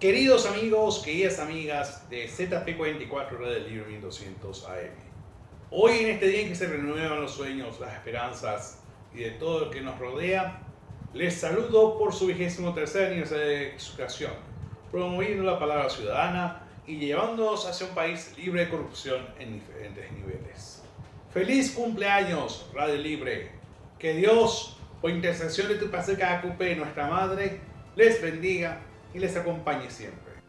Queridos amigos, queridas amigas de ZP44 Red Libre 1200 AM. Hoy en este día en que se renuevan los sueños, las esperanzas y de todo lo que nos rodea, les saludo por su vigésimo tercer aniversario de su creación, promoviendo la palabra ciudadana y llevándonos hacia un país libre de corrupción en diferentes niveles. ¡Feliz cumpleaños, Radio Libre! Que Dios, por intercesión de tu Paseo Cacupe, nuestra Madre, les bendiga y les acompañe siempre.